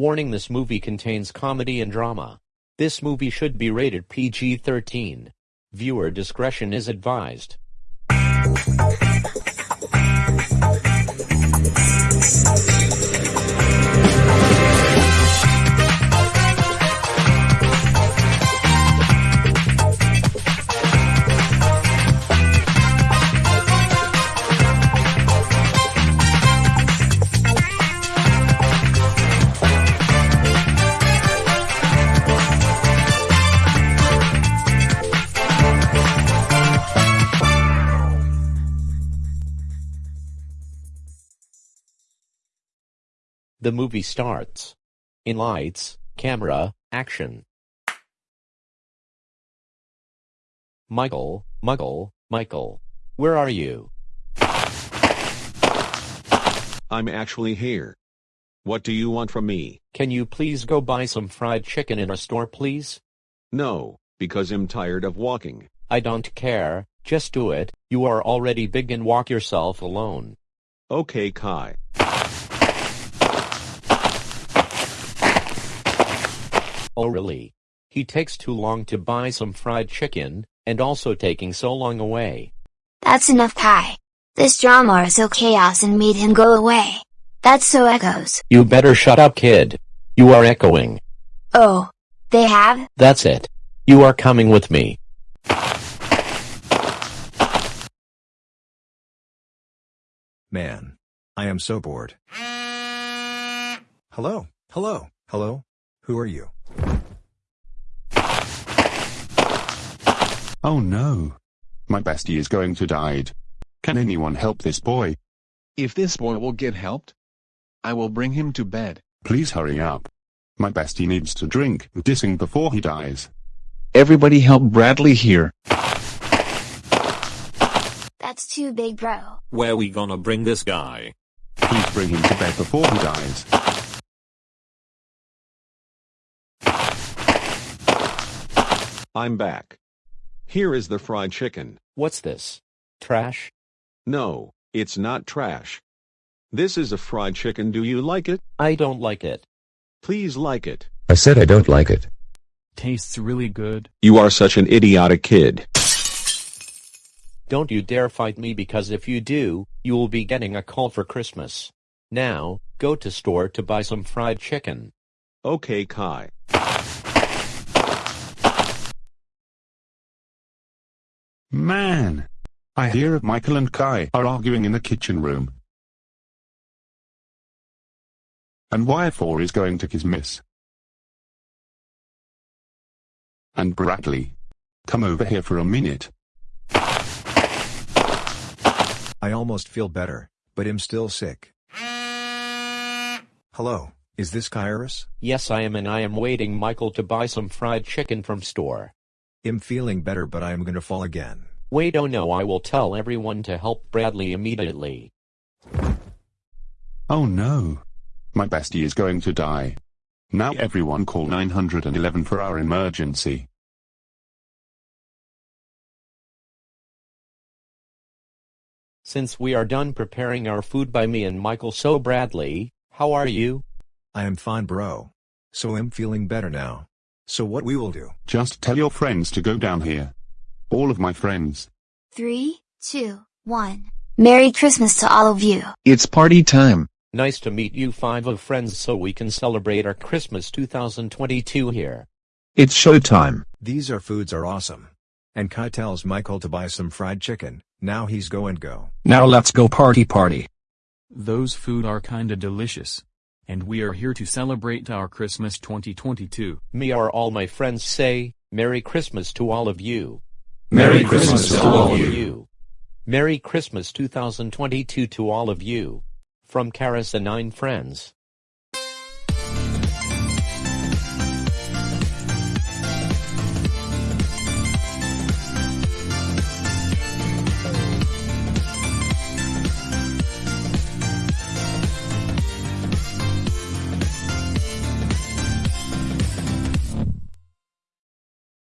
Warning this movie contains comedy and drama. This movie should be rated PG-13. Viewer discretion is advised. The movie starts. In lights, camera, action. Michael, Muggle, Michael. Where are you? I'm actually here. What do you want from me? Can you please go buy some fried chicken in a store please? No, because I'm tired of walking. I don't care, just do it, you are already big and walk yourself alone. Okay Kai. Oh really? He takes too long to buy some fried chicken, and also taking so long away. That's enough Kai. This drama is so chaos and made him go away. That's so echoes. You better shut up kid. You are echoing. Oh. They have? That's it. You are coming with me. Man. I am so bored. Hello, hello, hello? Who are you? Oh no. My bestie is going to die. Can anyone help this boy? If this boy will get helped, I will bring him to bed. Please hurry up. My bestie needs to drink dissing before he dies. Everybody help Bradley here. That's too big bro. Where we gonna bring this guy? Please bring him to bed before he dies. I'm back. Here is the fried chicken. What's this? Trash? No, it's not trash. This is a fried chicken. Do you like it? I don't like it. Please like it. I said I don't like it. Tastes really good. You are such an idiotic kid. Don't you dare fight me because if you do, you will be getting a call for Christmas. Now, go to store to buy some fried chicken. Okay Kai. Man. I hear Michael and Kai are arguing in the kitchen room. And Y4 is going to kiss Miss. And Bradley. Come over here for a minute. I almost feel better, but am still sick. Hello, is this Kairos? Yes I am and I am waiting Michael to buy some fried chicken from store. Am feeling better but I am gonna fall again. Wait oh no I will tell everyone to help Bradley immediately. Oh no. My bestie is going to die. Now everyone call 911 for our emergency. Since we are done preparing our food by me and Michael so Bradley, how are you? I am fine bro. So I'm feeling better now. So what we will do? Just tell your friends to go down here. All of my friends. Three, two, one. Merry Christmas to all of you. It's party time. Nice to meet you five of friends so we can celebrate our Christmas 2022 here. It's showtime. These are foods are awesome. And Kai tells Michael to buy some fried chicken, now he's go and go. Now let's go party party. Those food are kinda delicious. And we are here to celebrate our Christmas 2022. Me are all my friends say, Merry Christmas to all of you. Merry Christmas to all of you. Merry Christmas 2022 to all of you. From Karis and Nine Friends.